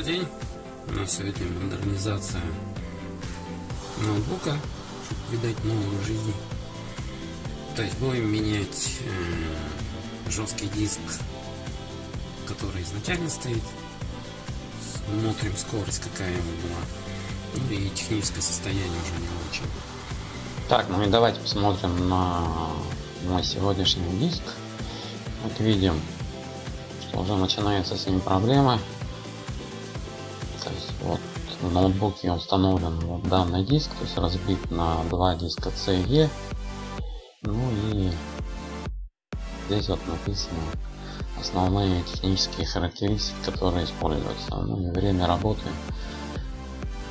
Добрый день! У нас сегодня модернизация ноутбука, чтобы придать новую жизнь. То есть будем менять э, жесткий диск, который изначально стоит. Смотрим скорость какая его была. Ну и техническое состояние уже не очень. Так, ну и давайте посмотрим на мой сегодняшний диск. Как видим, что уже начинаются с ним проблемы. Есть вот в ноутбуке установлен вот данный диск, то есть разбит на два диска C и E. Ну и здесь вот написано основные технические характеристики, которые используются. Ну и время работы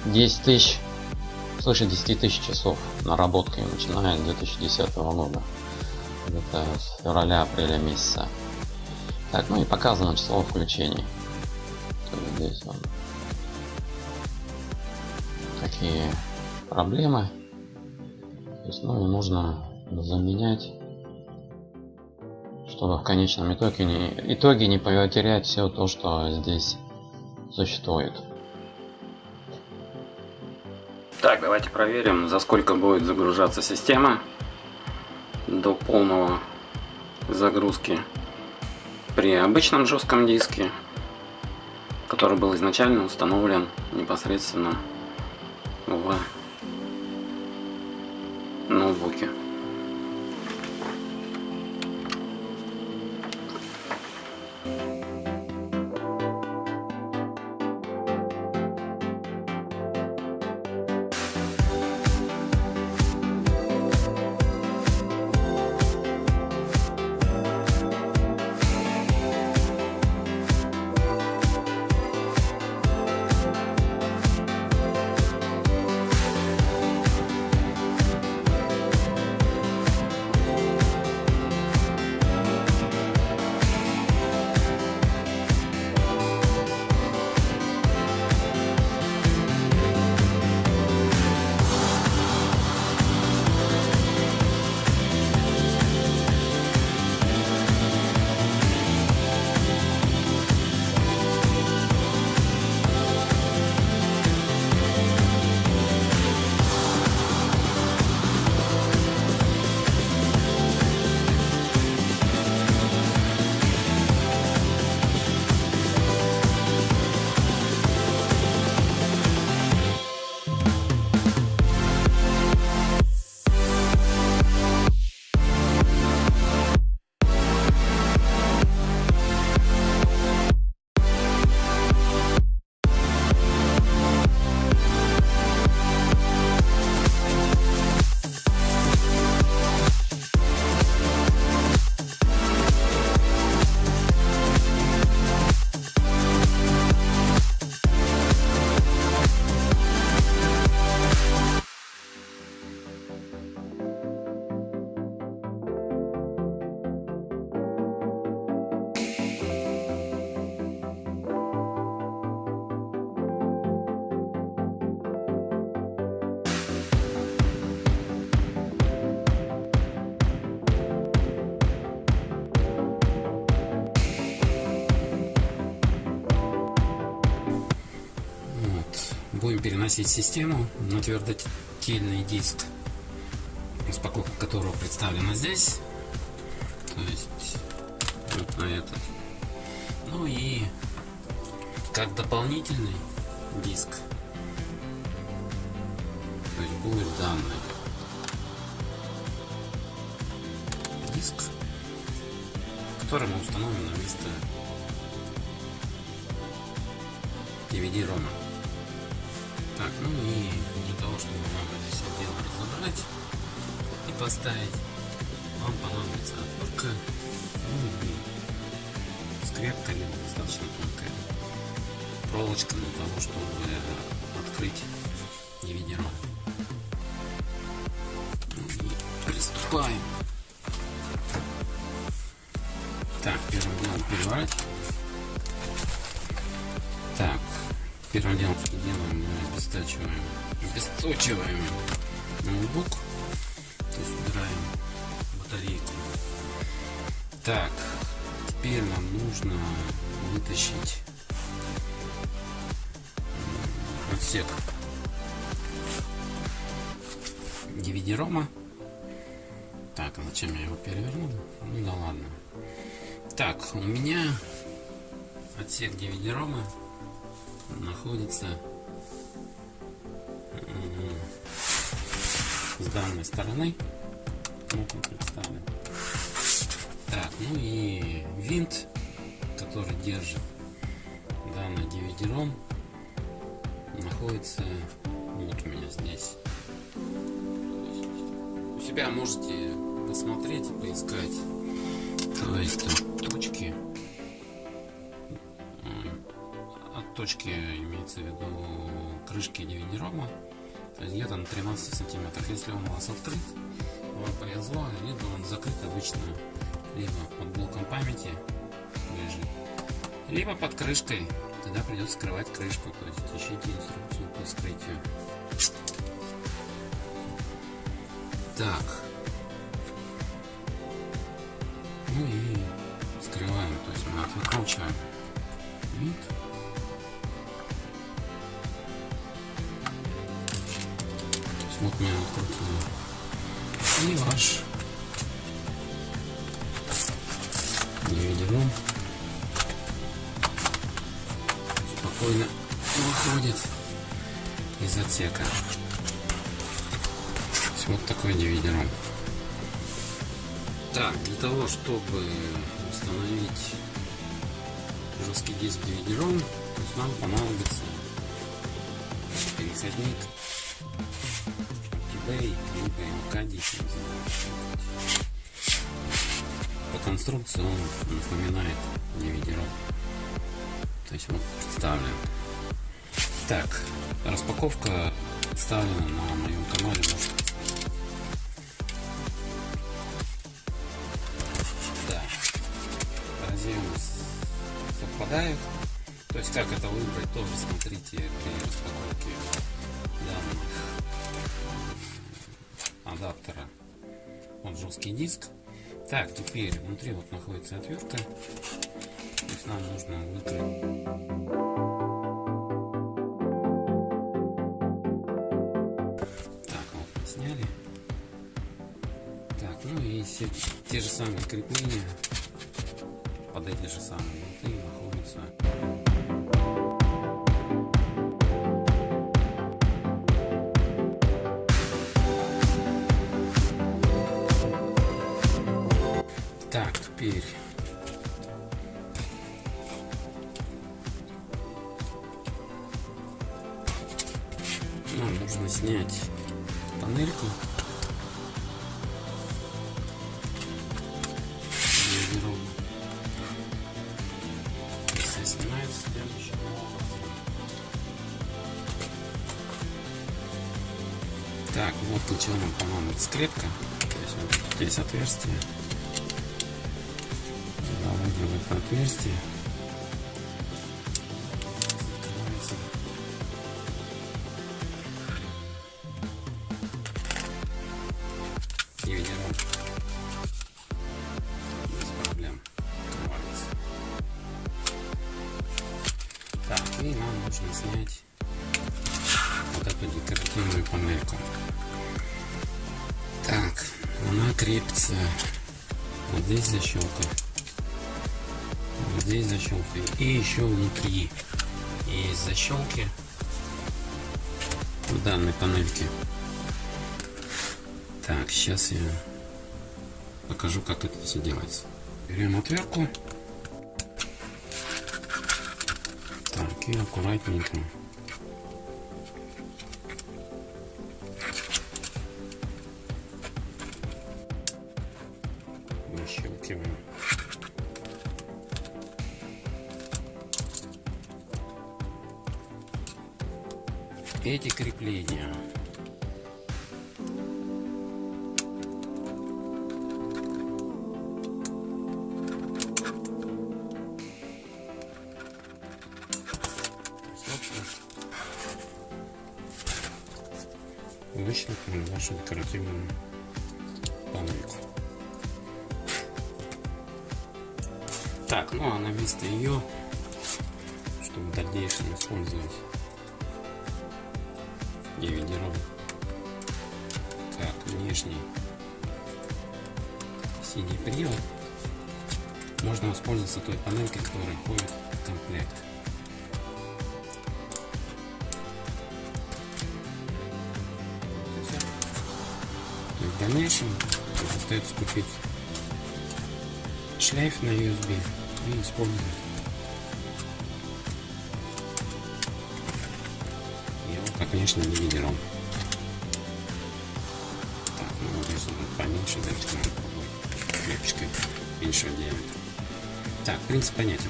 10 тысяч, свыше 10 тысяч часов наработкой начиная с 2010 года. Это с февраля-апреля месяца. Так, ну и показано число включений. здесь вот какие проблемы. То есть, ну и нужно заменять, чтобы в конечном итоге не, итоге не потерять все то, что здесь существует. Так, давайте проверим, за сколько будет загружаться система до полного загрузки при обычном жестком диске, который был изначально установлен непосредственно в ноутбуке. Переносить систему на твердотельный диск, распаковка которого представлена здесь. То есть вот на этот. Ну и как дополнительный диск то есть будет данный диск, который мы установим на место DVD-рома. Так, ну и для того, чтобы вам это все дело разобрать и поставить, вам понадобится отвертка, ну и скрепка либо достаточно тонкая проволочка для того, чтобы открыть DVD-ROM. Ну приступаем. Первым что делаем, мы обестачиваем, обесточиваем ноутбук, то есть убираем батарейку. Так, теперь нам нужно вытащить отсек DVD-рома. Так, а зачем я его перевернул? Ну да ладно. Так, у меня отсек DVD-рома находится с данной стороны. Так, ну и винт, который держит данный DVD-ROM, находится вот у меня здесь. У себя можете посмотреть и поискать. То есть точки точки имеется в виду крышки DVD-рома то есть где-то на 13 сантиметров. Если он у вас открыт, вам повезло, либо он закрыт обычно либо под блоком памяти лежит, либо под крышкой. Тогда придется скрывать крышку, то есть ищите инструкцию по вскрытию. Так. Ну и скрываем, то есть мы выкручиваем вид. Вот меня открутили. И ваш DVD спокойно выходит из отсека. Вот такой DVD-ROM. Так, для того, чтобы установить жесткий диск DVD-ROM, нам понадобится переходник eBay, либо МК10 По конструкции он напоминает DVD-ROM. То есть вот представлен. Так, распаковка представлена на моем канале, Да. Разъем совпадает. То есть как это выбрать, тоже смотрите при распаковке данных адаптера под жесткий диск. Так, теперь внутри вот находится отвертка. То есть нам нужно выкрыть. Так, вот сняли. Так, ну и все те же самые крепления под эти же самые болты находятся. То есть вот здесь отверстие в это отверстие. И еще внутри. Есть защелки в данной панельке. Так сейчас я покажу как это все делается. Берем отвертку так и аккуратненько. Защелкиваем эти крепления. Выщелкнем вашу декоративную панельку. Так, ну а на место ее, чтобы дальнейшем использовать DVD-ROM как внешний CD-привод можно воспользоваться той панелькой, которая входит в комплект. В дальнейшем остается купить шлейф на USB и использовать как внешний DVD-ROM. Так, ну вот здесь он поменьше, давайте попробовать клепочкой меньшего диаметра. Так, принцип понятен.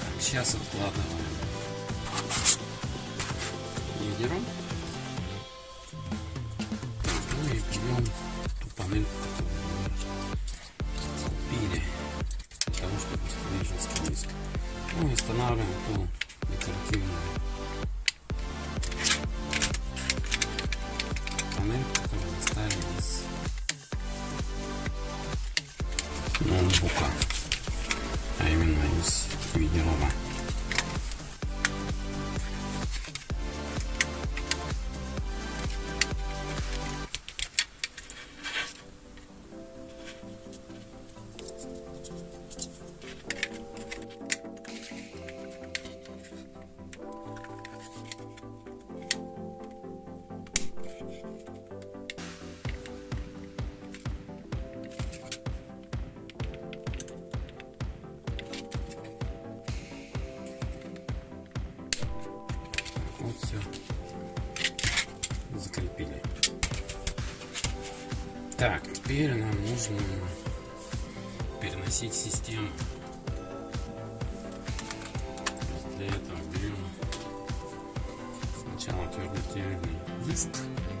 Так, сейчас откладываем ноутбука а 49 21 10.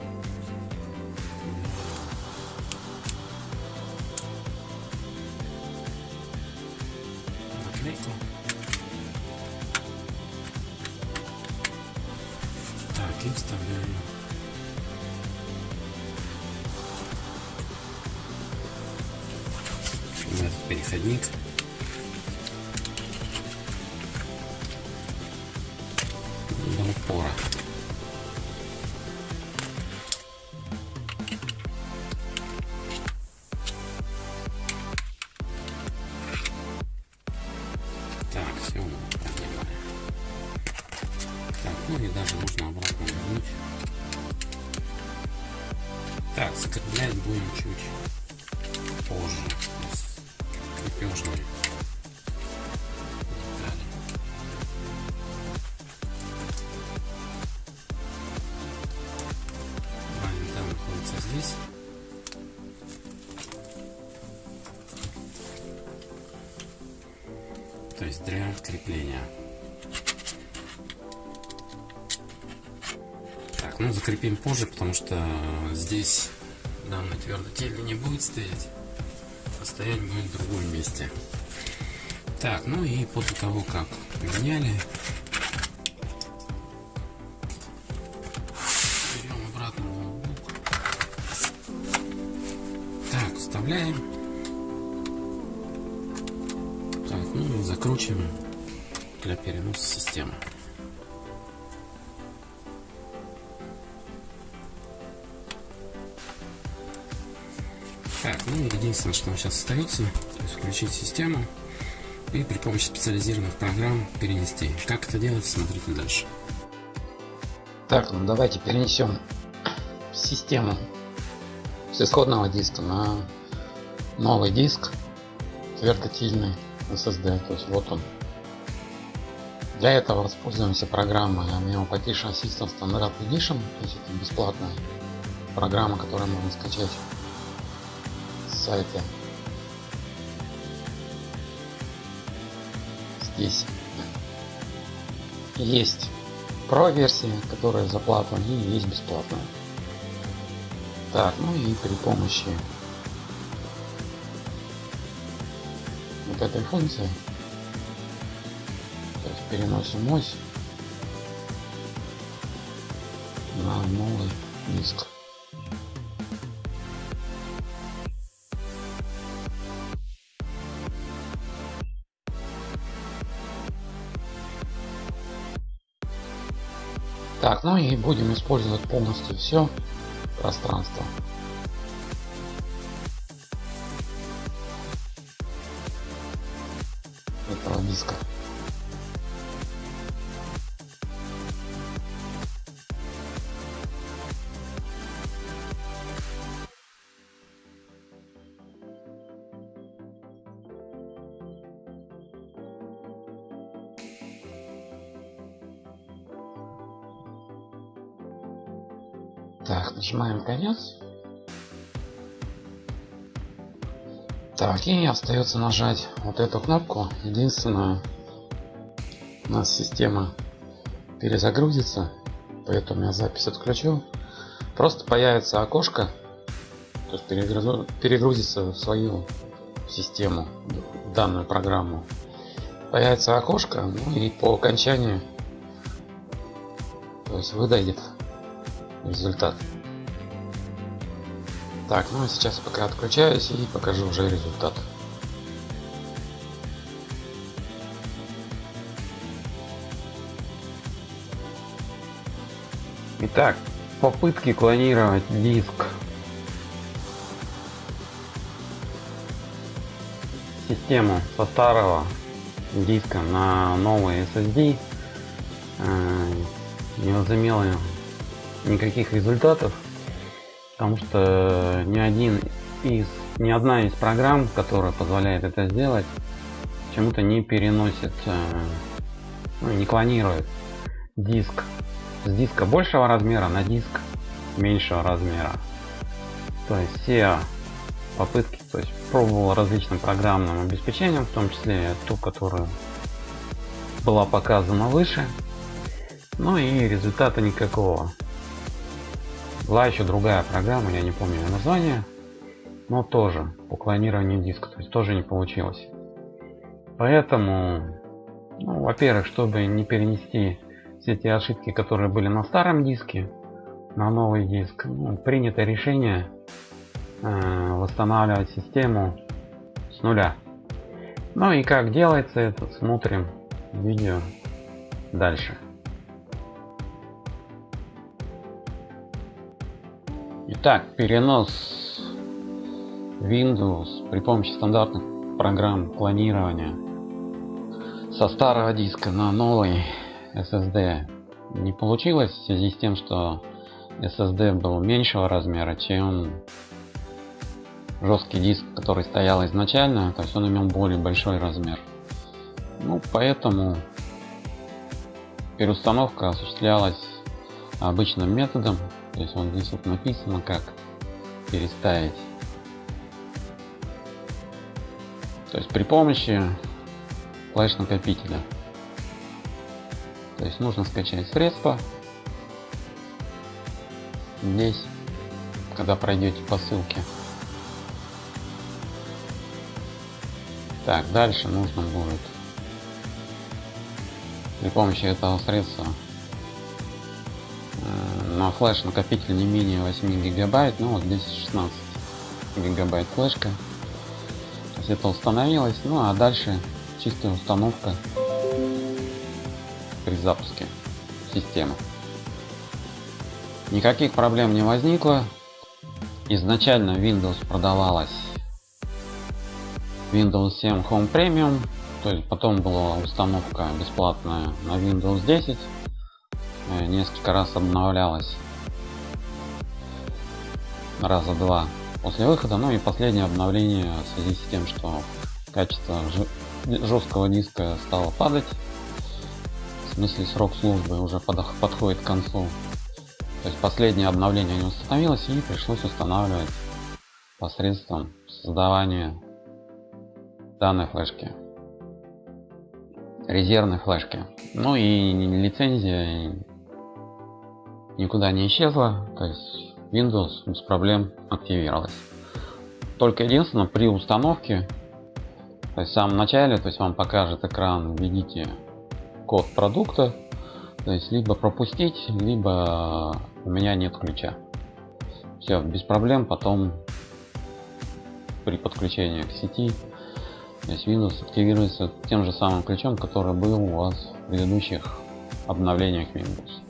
Два винта находится здесь. То есть для крепления. Так, ну закрепим позже, потому что здесь данный твердотельный не будет стоять, стоять будет в другом месте. Так, ну и после того, как поменяли, берем обратно ноутбук. Так, вставляем. Так, ну и закручиваем для переноса системы. Так, ну единственное, что сейчас остается, то есть включить систему и при помощи специализированных программ перенести. Как это делать, смотрите дальше. Так, ну давайте перенесем систему с исходного диска на новый диск твердотельный SSD. То есть вот он. Для этого воспользуемся программой Memo Partition System Standard Edition. То есть это бесплатная программа, которую можно скачать с сайта. Здесь есть Pro версия, которая за плату, и есть бесплатная. Так, ну и при помощи вот этой функции то переносим ось на новый диск. Так, ну и будем использовать полностью все пространство. Конец. Так, и остается нажать вот эту кнопку. Единственное, у нас система перезагрузится, поэтому я запись отключу. Просто появится окошко, то есть перегрузится в свою систему, в данную программу. Появится окошко, ну и по окончанию, то есть выдает результат. Так, ну а сейчас пока отключаюсь и покажу уже результат. Итак, попытки клонировать диск. Систему со старого диска на новый SSD э, не возымело никаких результатов, потому что ни один из ни одна из программ, которая позволяет это сделать, почему-то не переносит, э, ну, не клонирует диск с диска большего размера на диск меньшего размера. То есть все попытки, то есть пробовал различным программным обеспечением, в том числе ту, которая была показана выше. Ну и результата никакого. Была еще другая программа, я не помню ее название, но тоже по клонированию диска, то есть тоже не получилось. Поэтому, ну, во-первых, чтобы не перенести все те ошибки, которые были на старом диске, на новый диск, ну, принято решение э, восстанавливать систему с нуля. Ну и как делается это, смотрим видео дальше. Итак, перенос Windows при помощи стандартных программ клонирования со старого диска на новый SSD не получилось в связи с тем, что SSD был меньшего размера, чем жесткий диск, который стоял изначально, то есть он имел более большой размер. Ну, поэтому переустановка осуществлялась обычным методом то есть вот здесь вот написано как переставить. То есть при помощи флеш накопителя. То есть нужно скачать средства. Здесь, когда пройдете по ссылке. Так, дальше нужно будет при помощи этого средства на флеш накопитель не менее 8 гигабайт ну вот здесь 16 гигабайт флешка. То есть это установилось ну а дальше чистая установка при запуске системы. Никаких проблем не возникло. Изначально windows продавалась windows 7 home premium то есть потом была установка бесплатная на windows 10 Э, несколько раз обновлялась раза два после выхода ну и последнее обновление в связи с тем что качество жесткого диска стало падать. В смысле срок службы уже подходит к концу. То есть последнее обновление не установилось и пришлось устанавливать посредством создавания данной флешки. Резервной флешки. Ну и лицензия никуда не исчезла, то есть Windows без проблем активировалась. Только единственное при установке, то есть в самом начале, то есть вам покажет экран, введите код продукта, то есть либо пропустить, либо у меня нет ключа. Все, без проблем потом при подключении к сети то есть Windows активируется тем же самым ключом, который был у вас в предыдущих обновлениях Windows.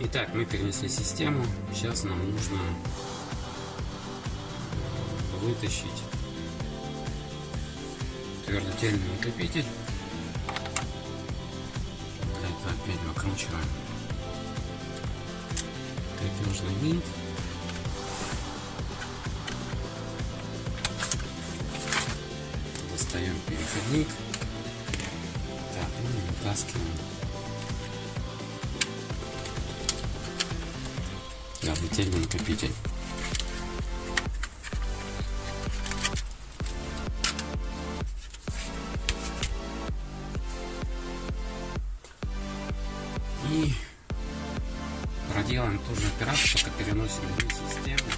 Итак, мы перенесли систему. Сейчас нам нужно вытащить твердотельный накопитель. Этого опять выкручиваем крепежный винт. Достаем переходник. Так, ну и вытаскиваем. Твердотельный накопитель. И проделаем ту же операцию, только переносим вниз систему.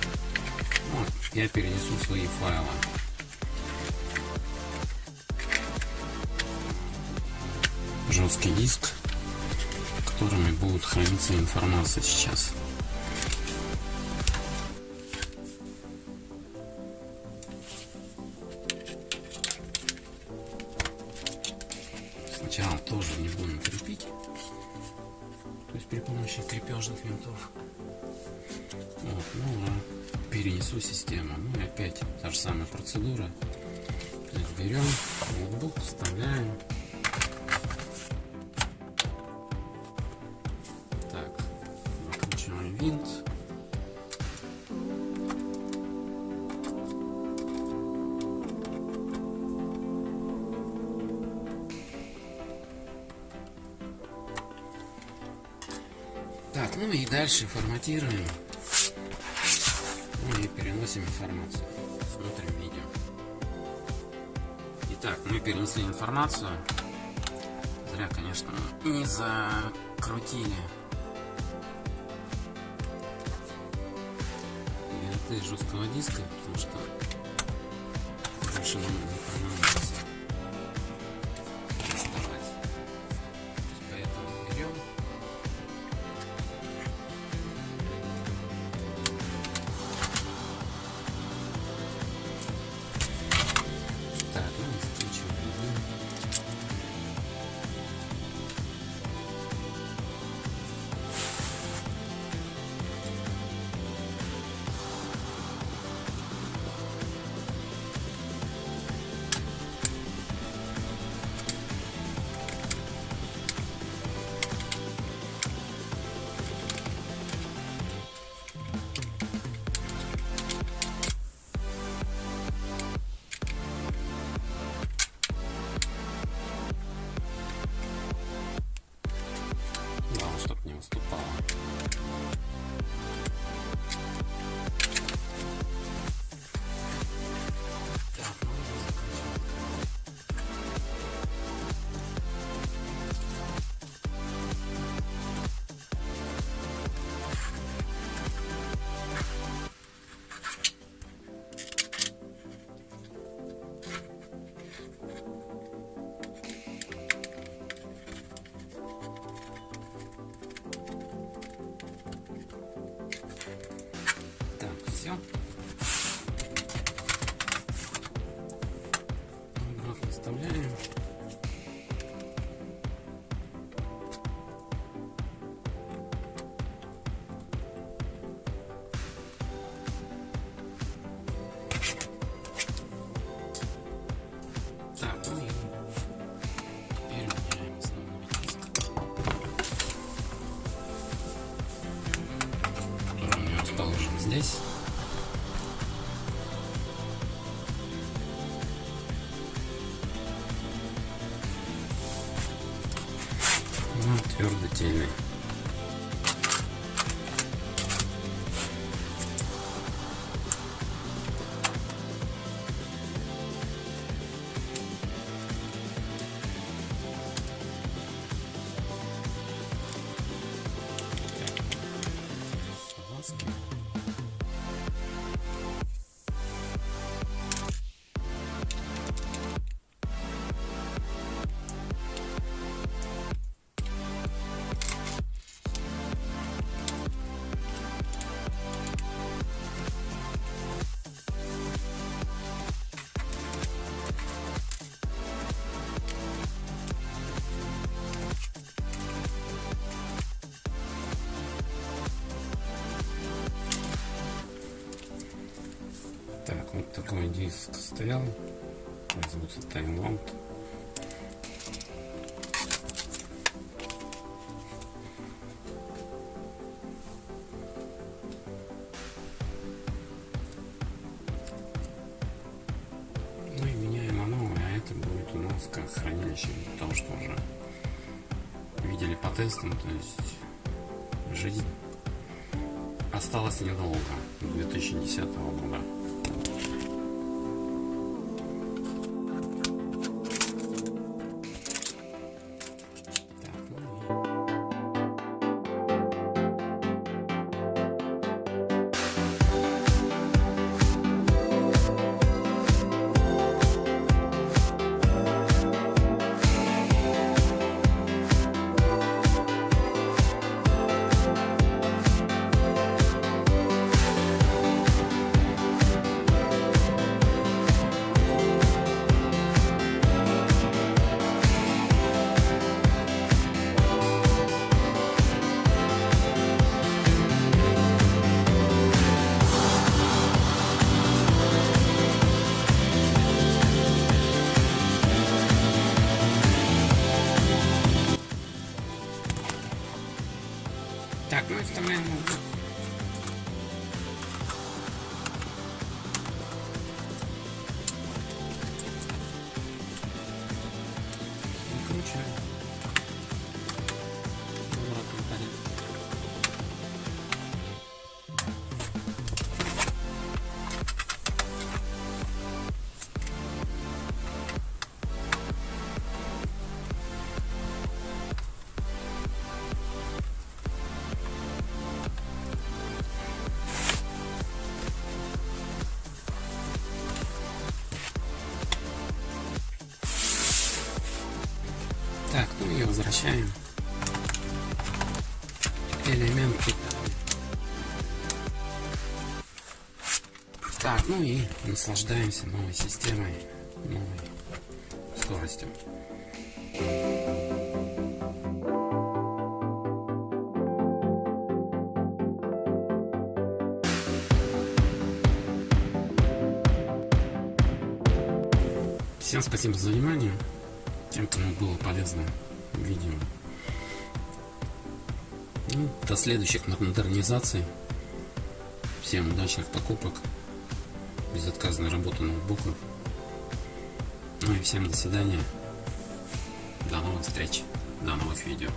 Вот, я перенесу свои файлы. Жесткий диск, в котором будет храниться информация сейчас. Опять та же самая процедура. Берем ноутбук, вставляем. Так, накручиваем винт. Так, ну и дальше форматируем. Переносим информацию. Смотрим видео. Итак, мы перенесли информацию. Зря, конечно, не закрутили. И жесткого диска, потому что больше нам не понадобится такой диск стоял. Называется таймлаут. Ну и меняем на новое, а это будет у нас как хранилище, потому что уже видели по тестам, то есть жизнь осталась недолго, 2010 года. Так, ну и вставляем наслаждаемся новой системой, новой скоростью. Всем спасибо за внимание. Тем, кому было полезно видео. Ну, до следующих модернизаций. Всем удачных покупок. Безотказной работы ноутбуков. Ну и всем до свидания. До новых встреч. До новых видео.